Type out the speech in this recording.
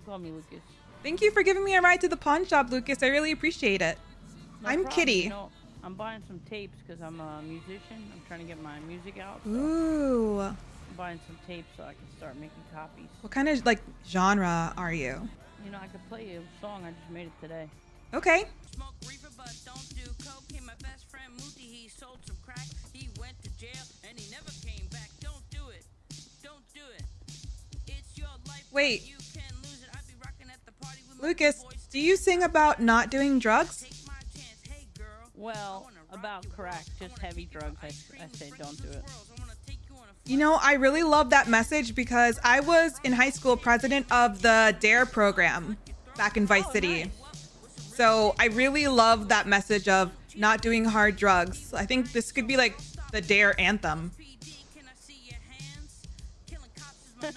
can call me Lucas. Thank you for giving me a ride to the pawn shop, Lucas. I really appreciate it. No I'm problem. Kitty. You know, I'm buying some tapes because I'm a musician. I'm trying to get my music out. So Ooh. I'm buying some tapes so I can start making copies. What kind of like genre are you? You know, I could play you a song. I just made it today. Okay. Smoke reefer, but don't do coke. My best friend Mooty, he sold some crack. He went to jail and he never came back. Don't do it. Don't do it. It's your life. but Wait. Lucas, do you sing about not doing drugs? Take my chance. Hey, girl. Well, I wanna rock about crack, just heavy drugs, I, I say don't do it. swirls. I wanna take you You know, I really love that message because I was in high school president of the DARE program back in Vice Oh, City. nice. So I really love that message of not doing hard drugs. I think this could be like the DARE anthem.